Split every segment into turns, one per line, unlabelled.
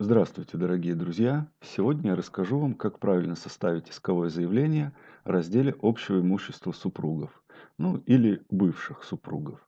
Здравствуйте, дорогие друзья! Сегодня я расскажу вам, как правильно составить исковое заявление о разделе общего имущества супругов, ну или бывших супругов.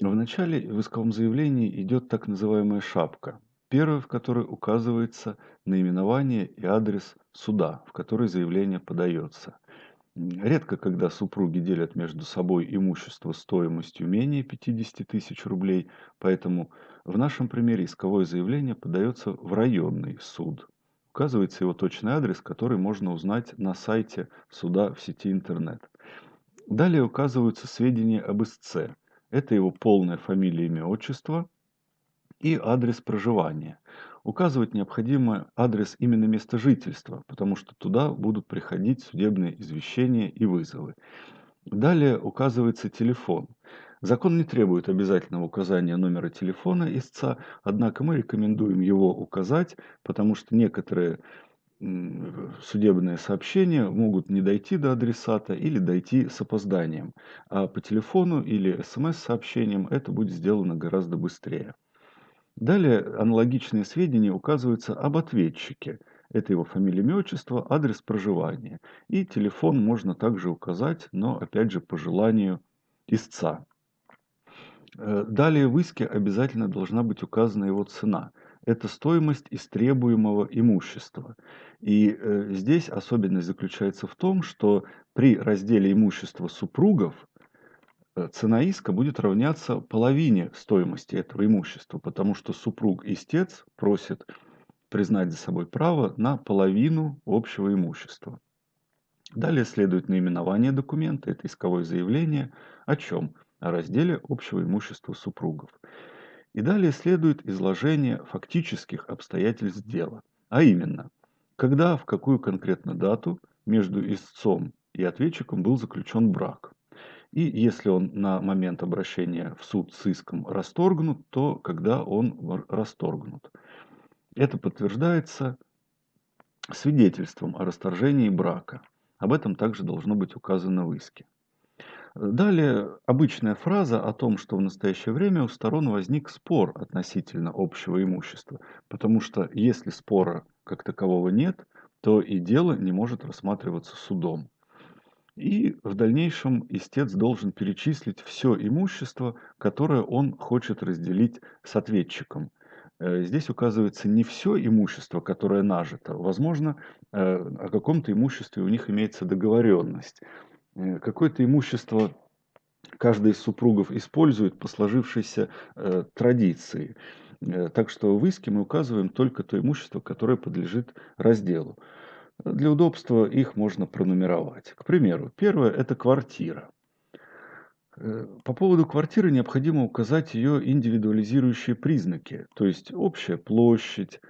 В начале в исковом заявлении идет так называемая шапка, первая в которой указывается наименование и адрес суда, в который заявление подается. Редко, когда супруги делят между собой имущество стоимостью менее 50 тысяч рублей, поэтому в нашем примере исковое заявление подается в районный суд. Указывается его точный адрес, который можно узнать на сайте суда в сети интернет. Далее указываются сведения об истце. Это его полная фамилия, имя, отчество и адрес проживания указывать необходимо адрес именно места жительства, потому что туда будут приходить судебные извещения и вызовы. Далее указывается телефон. Закон не требует обязательного указания номера телефона истца, однако мы рекомендуем его указать, потому что некоторые судебные сообщения могут не дойти до адресата или дойти с опозданием. А по телефону или смс-сообщениям это будет сделано гораздо быстрее. Далее аналогичные сведения указываются об ответчике. Это его фамилия, имя, отчество, адрес проживания. И телефон можно также указать, но опять же по желанию истца. Э, далее в иске обязательно должна быть указана его цена. Это стоимость истребуемого имущества. И э, здесь особенность заключается в том, что при разделе имущества супругов цена иска будет равняться половине стоимости этого имущества, потому что супруг-истец просит признать за собой право на половину общего имущества. Далее следует наименование документа, это исковое заявление, о чем? О разделе общего имущества супругов. И далее следует изложение фактических обстоятельств дела, а именно, когда, в какую конкретно дату между истцом и ответчиком был заключен брак – и если он на момент обращения в суд с иском расторгнут, то когда он расторгнут. Это подтверждается свидетельством о расторжении брака. Об этом также должно быть указано в иске. Далее обычная фраза о том, что в настоящее время у сторон возник спор относительно общего имущества, потому что если спора как такового нет, то и дело не может рассматриваться судом. И в дальнейшем истец должен перечислить все имущество, которое он хочет разделить с ответчиком. Э, здесь указывается не все имущество, которое нажито. Возможно, э, о каком-то имуществе у них имеется договоренность. Э, какое-то имущество каждый из супругов использует по сложившейся традиции. Так что в иске мы указываем только то имущество, которое подлежит разделу. Для удобства их можно пронумеровать. К примеру, первое – это квартира. Э, по поводу квартиры необходимо указать ее индивидуализирующие признаки, то есть общая площадь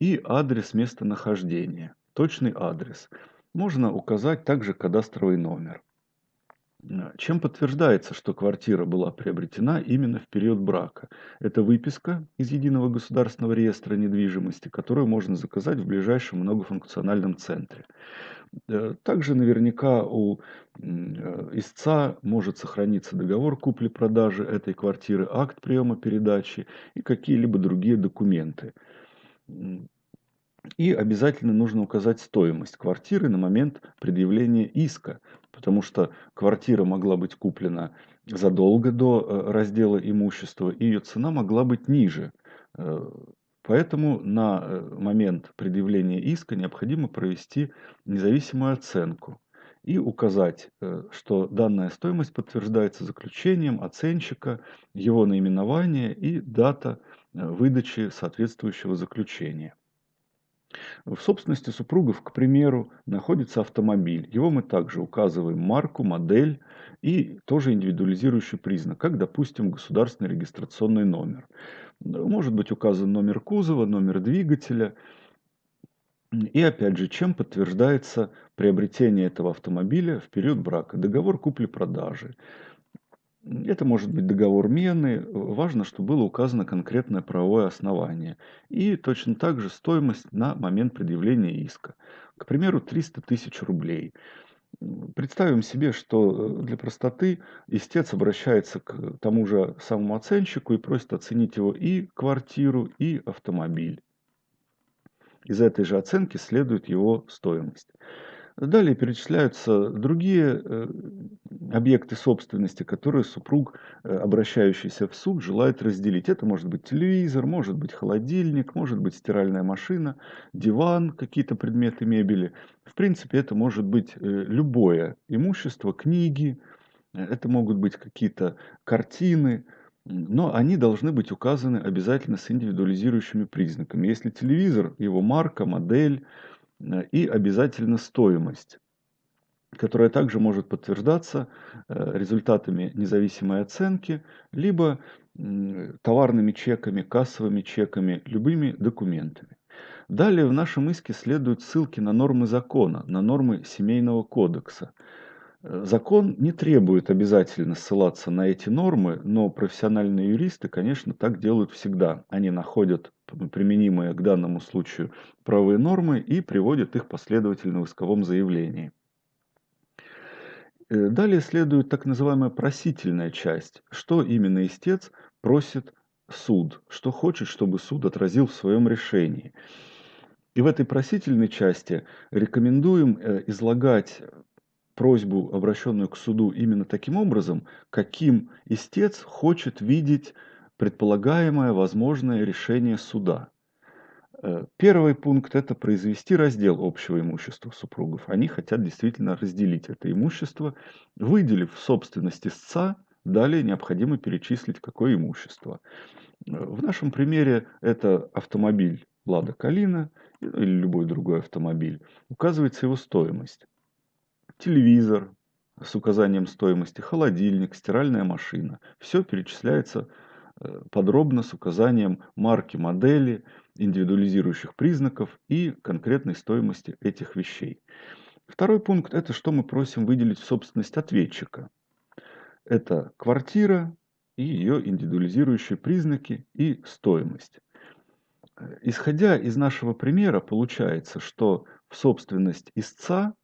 и адрес местонахождения, точный адрес. Можно указать также кадастровый номер. Чем подтверждается, что квартира была приобретена именно в период брака? Это выписка из Единого государственного реестра недвижимости, которую можно заказать в ближайшем многофункциональном центре. Э, также наверняка у э, истца может сохраниться договор купли-продажи этой квартиры, акт приема передачи и какие-либо другие документы. И обязательно нужно указать стоимость квартиры на момент предъявления иска, потому что квартира могла быть куплена задолго до э, раздела имущества, и ее цена могла быть ниже. Э, поэтому на э, момент предъявления иска необходимо провести независимую оценку и указать, что данная стоимость подтверждается заключением оценщика, его наименование и дата выдачи соответствующего заключения. В собственности супругов, к примеру, находится автомобиль. Его мы также указываем марку, модель и тоже индивидуализирующий признак, как, допустим, государственный регистрационный номер. Может быть указан номер кузова, номер двигателя. И опять же, чем подтверждается приобретение этого автомобиля в период брака? Договор купли-продажи. Это может быть договор мены. Важно, чтобы было указано конкретное правовое основание. И точно так же стоимость на момент предъявления иска. К примеру, 300 тысяч рублей. Представим себе, что э, для простоты истец обращается к тому же самому оценщику и просит оценить его и квартиру, и автомобиль. Из этой же оценки следует его стоимость. Далее перечисляются другие э, объекты собственности, которые супруг, э, обращающийся в суд, желает разделить. Это может быть телевизор, может быть холодильник, может быть стиральная машина, диван, какие-то предметы мебели. В принципе, это может быть э, любое имущество, книги, это могут быть какие-то картины, но они должны быть указаны обязательно с индивидуализирующими признаками. Если телевизор, его марка, модель и обязательно стоимость которая также может подтверждаться э, результатами независимой оценки, либо товарными чеками, кассовыми чеками, любыми документами. Далее в нашем иске следуют ссылки на нормы закона, на нормы семейного кодекса. Э, закон не требует обязательно ссылаться на эти нормы, но профессиональные юристы, конечно, так делают всегда. Они находят применимые к данному случаю правовые нормы и приводят их последовательно в исковом заявлении. Э, далее следует так называемая просительная часть. Что именно истец просит суд, что хочет, чтобы суд отразил в своем решении. И в этой просительной части рекомендуем э, излагать просьбу, обращенную к суду, именно таким образом, каким истец хочет видеть предполагаемое возможное решение суда. Э, первый пункт – это произвести раздел общего имущества супругов. Они хотят действительно разделить это имущество, выделив в собственность истца, далее необходимо перечислить, какое имущество. Э, в нашем примере это автомобиль Лада Калина или любой другой автомобиль. Указывается его стоимость. Телевизор с указанием стоимости, холодильник, стиральная машина. Все перечисляется подробно с указанием марки модели, индивидуализирующих признаков и конкретной стоимости этих вещей. Второй пункт – это что мы просим выделить в собственность ответчика. Это квартира и ее индивидуализирующие признаки и стоимость. Э, исходя из нашего примера, получается, что в собственность истца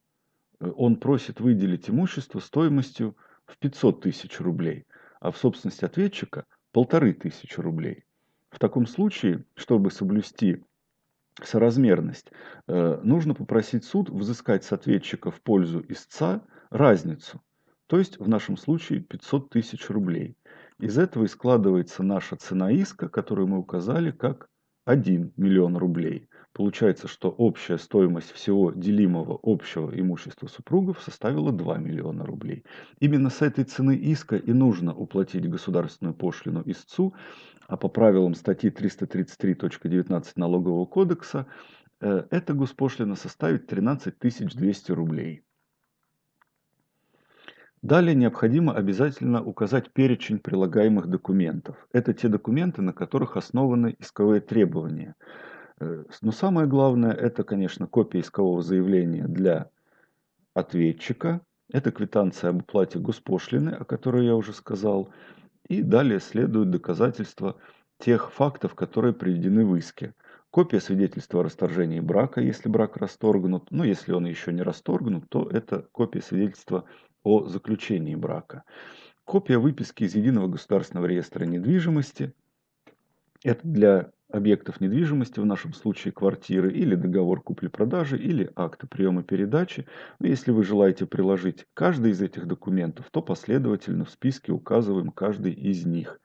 э, он просит выделить имущество стоимостью в 500 тысяч рублей, а в собственность ответчика полторы тысячи рублей. В таком случае, чтобы соблюсти соразмерность, э, нужно попросить суд взыскать с ответчика в пользу истца разницу, то есть в нашем случае 500 тысяч рублей. Из этого и складывается наша цена иска, которую мы указали как 1 миллион рублей. Получается, что общая стоимость всего делимого общего имущества супругов составила 2 миллиона рублей. Именно с этой цены иска и нужно уплатить государственную пошлину истцу, а по правилам статьи 333.19 Налогового кодекса э, эта госпошлина составит 13 200 рублей. Далее необходимо обязательно указать перечень прилагаемых документов. Это те документы, на которых основаны исковые требования – Э, но самое главное, это, конечно, копия искового заявления для ответчика. Это квитанция об уплате госпошлины, о которой я уже сказал. И далее следуют доказательства тех фактов, которые приведены в иске. Копия свидетельства о расторжении брака, если брак расторгнут. Но если он еще не расторгнут, то это копия свидетельства о заключении брака. Копия выписки из Единого государственного реестра недвижимости. Это для объектов недвижимости, в нашем случае квартиры, или договор купли-продажи, или акты приема передачи. Но если вы желаете приложить каждый из этих документов, то последовательно в списке указываем каждый из них.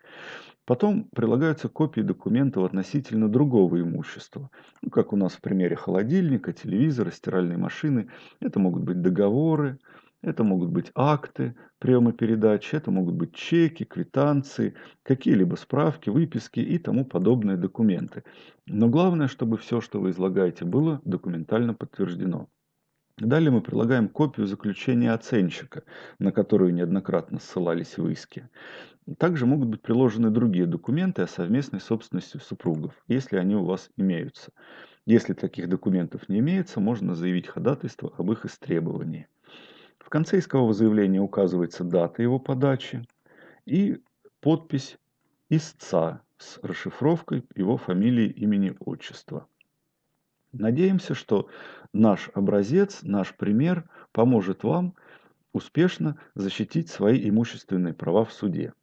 Потом прилагаются копии документов относительно другого имущества. Ну, как у нас в примере холодильника, телевизора, стиральной машины. Это могут быть договоры, это могут быть акты приема передачи, это могут быть чеки, квитанции, какие-либо справки, выписки и тому подобные документы. Но главное, чтобы все, что вы излагаете, было документально подтверждено. Далее мы прилагаем копию заключения оценщика, на которую неоднократно ссылались в иске. Также могут быть приложены другие документы о совместной собственности супругов, если они у вас имеются. Если таких документов не имеется, можно заявить ходатайство об их истребовании. В конце искового заявления указывается дата его подачи и подпись истца с расшифровкой его фамилии, имени, отчества. Надеемся, что наш образец, наш пример поможет вам успешно защитить свои имущественные права в суде.